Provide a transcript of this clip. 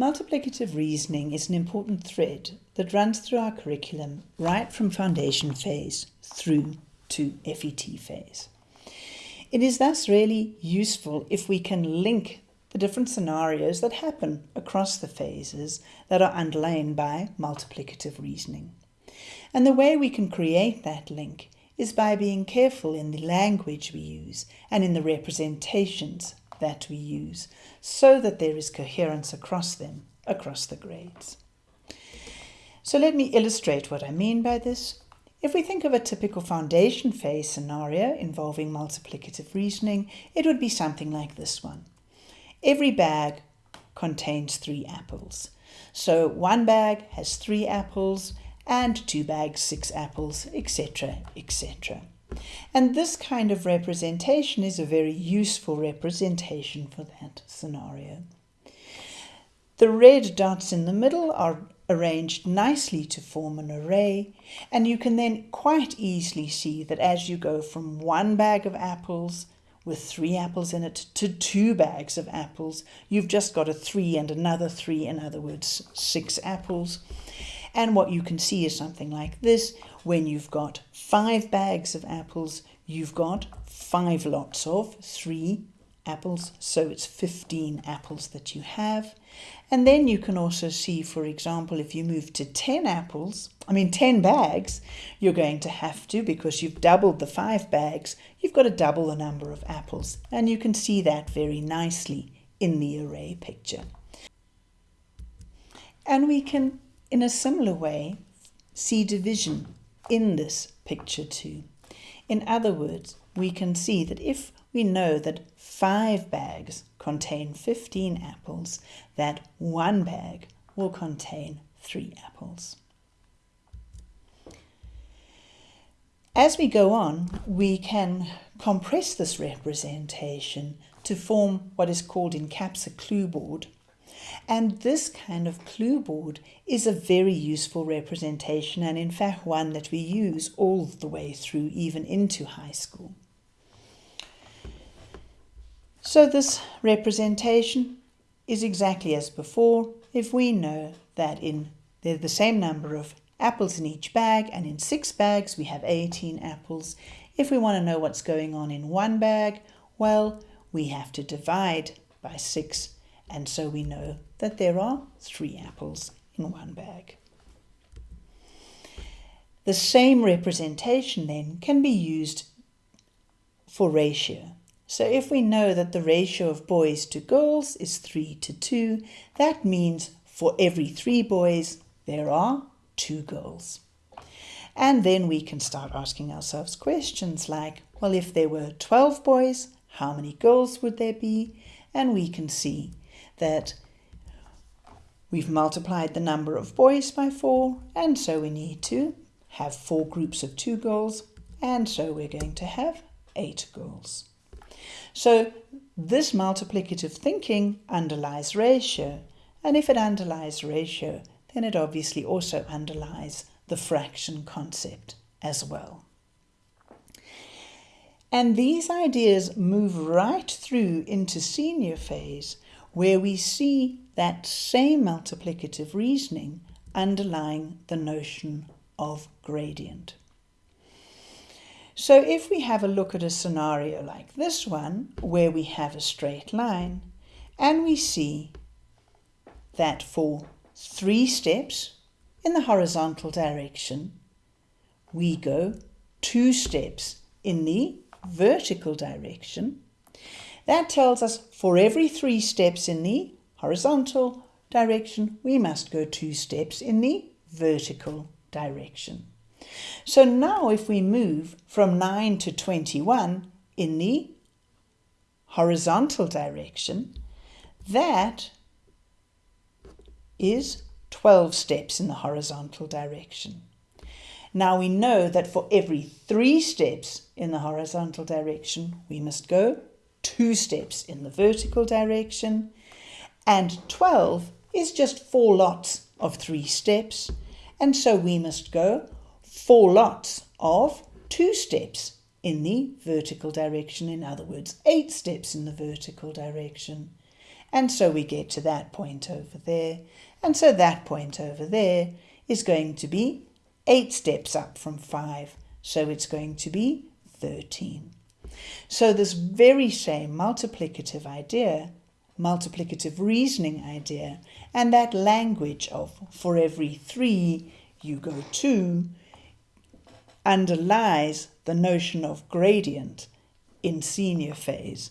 Multiplicative reasoning is an important thread that runs through our curriculum right from foundation phase through to FET phase. It is thus really useful if we can link the different scenarios that happen across the phases that are underlain by multiplicative reasoning. And the way we can create that link is by being careful in the language we use and in the representations that we use so that there is coherence across them, across the grades. So let me illustrate what I mean by this. If we think of a typical foundation phase scenario involving multiplicative reasoning, it would be something like this one. Every bag contains three apples. So one bag has three apples and two bags six apples, etc., etc. And this kind of representation is a very useful representation for that scenario. The red dots in the middle are arranged nicely to form an array, and you can then quite easily see that as you go from one bag of apples with three apples in it to two bags of apples, you've just got a three and another three, in other words, six apples. And what you can see is something like this. When you've got five bags of apples, you've got five lots of three apples, so it's 15 apples that you have. And then you can also see, for example, if you move to 10 apples, I mean 10 bags, you're going to have to, because you've doubled the five bags, you've got to double the number of apples. And you can see that very nicely in the array picture. And we can in a similar way, see division in this picture too. In other words, we can see that if we know that five bags contain 15 apples, that one bag will contain three apples. As we go on, we can compress this representation to form what is called in CAPS a clue board, and this kind of clue board is a very useful representation and in fact one that we use all the way through even into high school. So this representation is exactly as before if we know that in there's the same number of apples in each bag and in six bags we have 18 apples. If we want to know what's going on in one bag, well, we have to divide by six and so we know that there are three apples in one bag. The same representation then can be used for ratio. So if we know that the ratio of boys to girls is 3 to 2, that means for every three boys there are two girls. And then we can start asking ourselves questions like, well, if there were 12 boys, how many girls would there be? And we can see that we've multiplied the number of boys by 4 and so we need to have four groups of two girls and so we're going to have eight girls. So this multiplicative thinking underlies ratio and if it underlies ratio then it obviously also underlies the fraction concept as well. And these ideas move right through into senior phase where we see that same multiplicative reasoning underlying the notion of gradient. So if we have a look at a scenario like this one, where we have a straight line, and we see that for three steps in the horizontal direction, we go two steps in the vertical direction, that tells us for every three steps in the horizontal direction, we must go two steps in the vertical direction. So now if we move from 9 to 21 in the horizontal direction, that is 12 steps in the horizontal direction. Now we know that for every three steps in the horizontal direction, we must go two steps in the vertical direction, and 12 is just four lots of three steps, and so we must go four lots of two steps in the vertical direction, in other words, eight steps in the vertical direction. And so we get to that point over there. And so that point over there is going to be 8 steps up from 5. So it's going to be 13. So this very same multiplicative idea, multiplicative reasoning idea, and that language of for every 3 you go 2 underlies the notion of gradient in senior phase